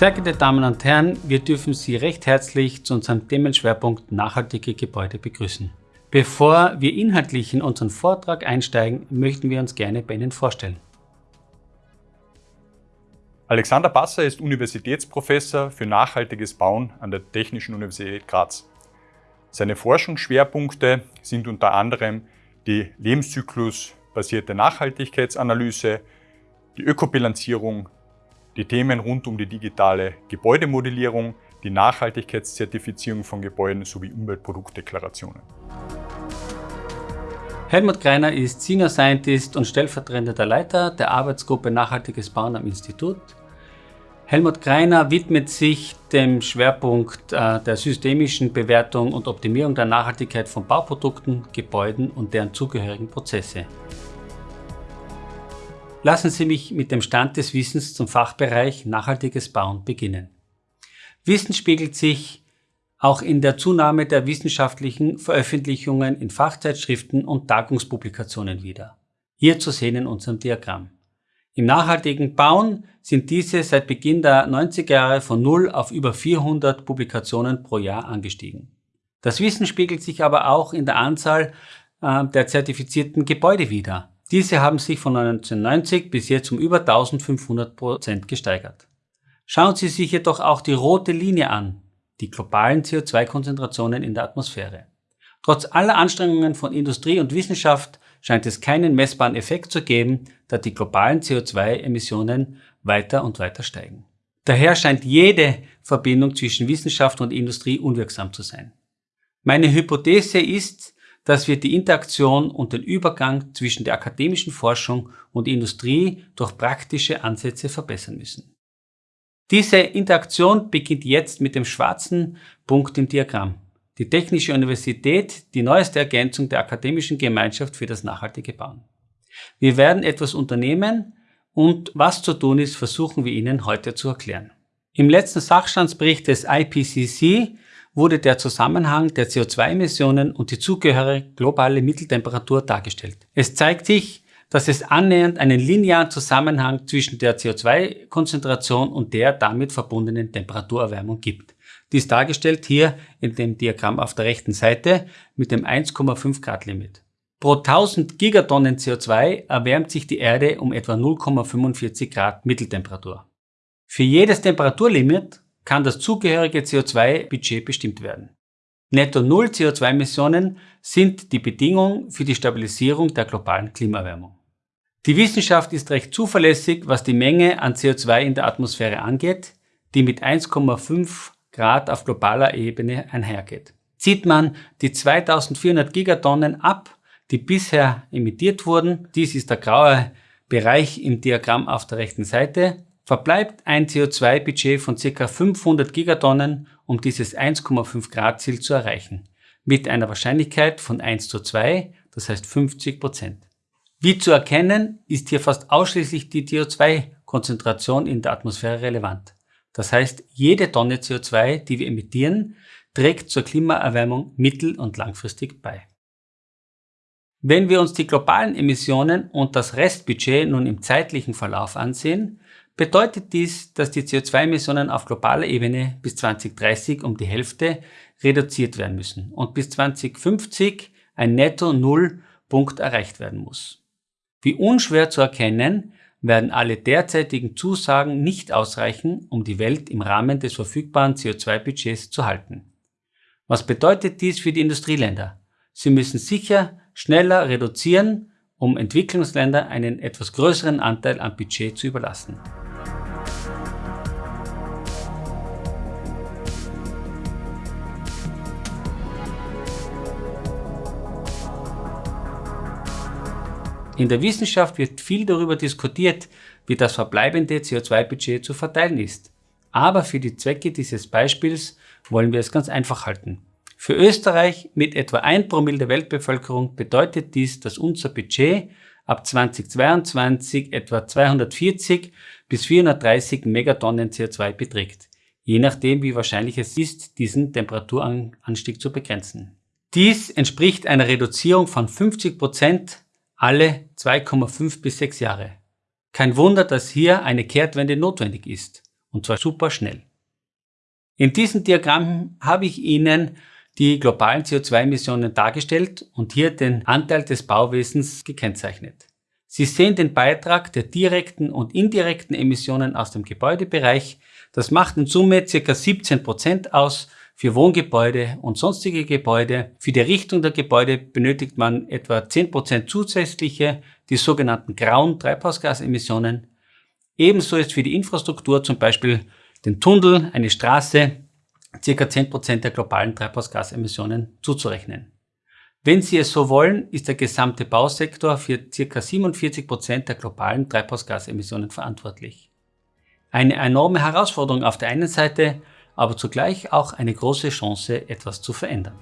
Sehr geehrte Damen und Herren, wir dürfen Sie recht herzlich zu unserem Themenschwerpunkt Nachhaltige Gebäude begrüßen. Bevor wir inhaltlich in unseren Vortrag einsteigen, möchten wir uns gerne bei Ihnen vorstellen. Alexander Basser ist Universitätsprofessor für nachhaltiges Bauen an der Technischen Universität Graz. Seine Forschungsschwerpunkte sind unter anderem die lebenszyklusbasierte Nachhaltigkeitsanalyse, die Ökobilanzierung, die Themen rund um die digitale Gebäudemodellierung, die Nachhaltigkeitszertifizierung von Gebäuden sowie Umweltproduktdeklarationen. Helmut Greiner ist Senior Scientist und stellvertretender Leiter der Arbeitsgruppe Nachhaltiges Bauen am Institut. Helmut Greiner widmet sich dem Schwerpunkt äh, der systemischen Bewertung und Optimierung der Nachhaltigkeit von Bauprodukten, Gebäuden und deren zugehörigen Prozesse. Lassen Sie mich mit dem Stand des Wissens zum Fachbereich Nachhaltiges Bauen beginnen. Wissen spiegelt sich auch in der Zunahme der wissenschaftlichen Veröffentlichungen in Fachzeitschriften und Tagungspublikationen wider. Hier zu sehen in unserem Diagramm. Im nachhaltigen Bauen sind diese seit Beginn der 90er Jahre von 0 auf über 400 Publikationen pro Jahr angestiegen. Das Wissen spiegelt sich aber auch in der Anzahl äh, der zertifizierten Gebäude wider. Diese haben sich von 1990 bis jetzt um über 1500 Prozent gesteigert. Schauen Sie sich jedoch auch die rote Linie an, die globalen CO2-Konzentrationen in der Atmosphäre. Trotz aller Anstrengungen von Industrie und Wissenschaft scheint es keinen messbaren Effekt zu geben, da die globalen CO2-Emissionen weiter und weiter steigen. Daher scheint jede Verbindung zwischen Wissenschaft und Industrie unwirksam zu sein. Meine Hypothese ist, dass wir die Interaktion und den Übergang zwischen der akademischen Forschung und Industrie durch praktische Ansätze verbessern müssen. Diese Interaktion beginnt jetzt mit dem schwarzen Punkt im Diagramm. Die Technische Universität, die neueste Ergänzung der akademischen Gemeinschaft für das nachhaltige Bauen. Wir werden etwas unternehmen und was zu tun ist, versuchen wir Ihnen heute zu erklären. Im letzten Sachstandsbericht des IPCC wurde der Zusammenhang der CO2-Emissionen und die zugehörige globale Mitteltemperatur dargestellt. Es zeigt sich, dass es annähernd einen linearen Zusammenhang zwischen der CO2-Konzentration und der damit verbundenen Temperaturerwärmung gibt. Dies dargestellt hier in dem Diagramm auf der rechten Seite mit dem 1,5 Grad Limit. Pro 1000 Gigatonnen CO2 erwärmt sich die Erde um etwa 0,45 Grad Mitteltemperatur. Für jedes Temperaturlimit kann das zugehörige CO2-Budget bestimmt werden. Netto Null CO2-Emissionen sind die Bedingung für die Stabilisierung der globalen Klimaerwärmung. Die Wissenschaft ist recht zuverlässig, was die Menge an CO2 in der Atmosphäre angeht, die mit 1,5 Grad auf globaler Ebene einhergeht. Zieht man die 2400 Gigatonnen ab, die bisher emittiert wurden, dies ist der graue Bereich im Diagramm auf der rechten Seite, verbleibt ein CO2-Budget von ca. 500 Gigatonnen, um dieses 1,5 Grad Ziel zu erreichen, mit einer Wahrscheinlichkeit von 1 zu 2, das heißt 50 Prozent. Wie zu erkennen, ist hier fast ausschließlich die CO2-Konzentration in der Atmosphäre relevant. Das heißt, jede Tonne CO2, die wir emittieren, trägt zur Klimaerwärmung mittel- und langfristig bei. Wenn wir uns die globalen Emissionen und das Restbudget nun im zeitlichen Verlauf ansehen, bedeutet dies, dass die CO2-Emissionen auf globaler Ebene bis 2030 um die Hälfte reduziert werden müssen und bis 2050 ein Netto-Null-Punkt erreicht werden muss. Wie unschwer zu erkennen, werden alle derzeitigen Zusagen nicht ausreichen, um die Welt im Rahmen des verfügbaren CO2-Budgets zu halten. Was bedeutet dies für die Industrieländer? Sie müssen sicher schneller reduzieren, um Entwicklungsländern einen etwas größeren Anteil am Budget zu überlassen. In der Wissenschaft wird viel darüber diskutiert, wie das verbleibende CO2-Budget zu verteilen ist. Aber für die Zwecke dieses Beispiels wollen wir es ganz einfach halten. Für Österreich mit etwa 1 Promille der Weltbevölkerung bedeutet dies, dass unser Budget ab 2022 etwa 240 bis 430 Megatonnen CO2 beträgt, je nachdem wie wahrscheinlich es ist, diesen Temperaturanstieg zu begrenzen. Dies entspricht einer Reduzierung von 50 Prozent alle 2,5 bis 6 Jahre. Kein Wunder, dass hier eine Kehrtwende notwendig ist. Und zwar super schnell. In diesem Diagramm habe ich Ihnen die globalen CO2-Emissionen dargestellt und hier den Anteil des Bauwesens gekennzeichnet. Sie sehen den Beitrag der direkten und indirekten Emissionen aus dem Gebäudebereich. Das macht in Summe ca. 17 Prozent aus für Wohngebäude und sonstige Gebäude. Für die Errichtung der Gebäude benötigt man etwa 10 Prozent zusätzliche, die sogenannten grauen Treibhausgasemissionen. Ebenso ist für die Infrastruktur, zum Beispiel den Tunnel, eine Straße, ca. 10% der globalen Treibhausgasemissionen zuzurechnen. Wenn Sie es so wollen, ist der gesamte Bausektor für ca. 47% der globalen Treibhausgasemissionen verantwortlich. Eine enorme Herausforderung auf der einen Seite, aber zugleich auch eine große Chance, etwas zu verändern.